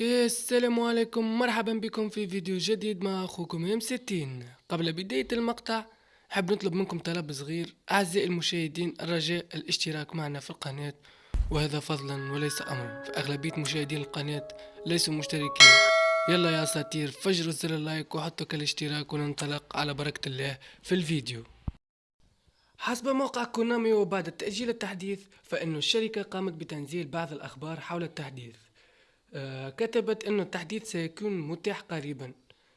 السلام عليكم. مرحبا بكم في فيديو جديد مع أخوكم ام ستين. قبل بداية المقطع حاب نطلب منكم طلب صغير. أعزائي المشاهدين الرجاء الاشتراك معنا في القناة. وهذا فضلا وليس أمرا. فأغلبية مشاهدين القناة ليسوا مشتركين. يلا يا أساطير فجروا زر ال like وحطوا كالاشتراك وننطلق على بركة الله في الفيديو. حسب موقع كونامي وبعد تأجيل التحديث فإن الشركة قامت بتنزيل بعض الأخبار حول التحديث. كتبت أن التحديث سيكون متاح قريبا.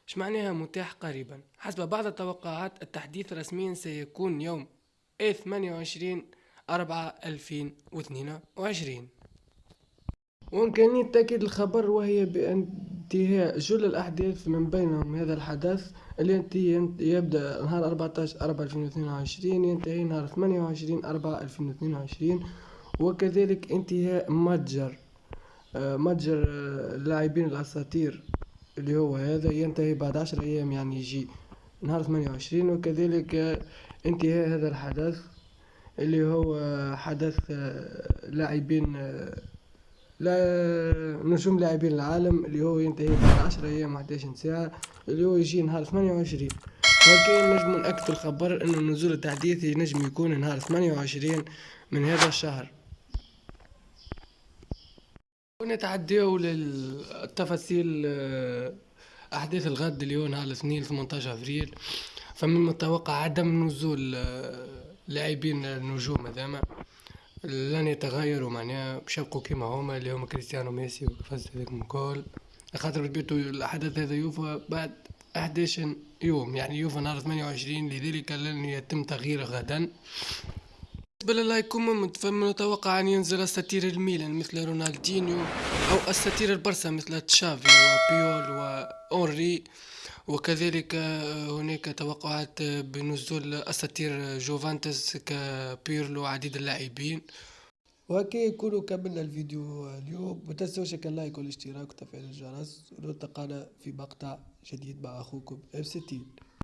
إيش معناها متاح قريبا؟ حسب بعض التوقعات التحديث رسميا سيكون يوم 28 4 2022 وإمكانية تأكيد الخبر وهي بانتهاء جل الأحداث من بينهم. هذا الحدث اللي يبدأ نهار 14 4 2022 ينتهي نهار 28 4 2022 وكذلك انتهاء متجر. آه، متجر آه، اللاعبين الأساطير اللي هو هذا ينتهي بعد عشر أيام يعني يجي نهار ثمانية وعشرين. وكذلك آه، انتهاء هذا الحدث اللي هو حدث لاعبين لا نجوم لاعبين العالم اللي هو ينتهي بعد عشر أيام وحداش ساعة اللي هو يجي نهار ثمانية وعشرين. وكاين نجم نأكد الخبر انه نزول التحديث ينجم يكون نهار ثمانية وعشرين من هذا الشهر. ونتعداو للتفاصيل آه، أحداث الغد اليوم على الاثنين 18 أفريل. فمن المتوقع عدم نزول آه، لاعبين النجوم هذاما. لن يتغيروا معناها باش يبقوا كيما هما اللي هما كريستيانو ميسي وكفاز هذاك الكل خاطر بيتو الحدث هذا يوفى بعد 11 يوم يعني يوفى نهار 28 لذلك لن يتم تغييره غدا. بالنسبة للايكوما فمتوقع أن ينزل أساطير الميلان مثل رونالدينيو أو أساطير البرسا مثل تشافي وبيول وأونري. وكذلك هناك توقعات بنزول أساطير جوفانتس كبيرلو وعديد اللاعبين. وهكا يكون كملنا الفيديو اليوم متنسوش ال like والاشتراك وتفعيل الجرس. ونلتقانا في مقطع جديد مع أخوكم إف ستين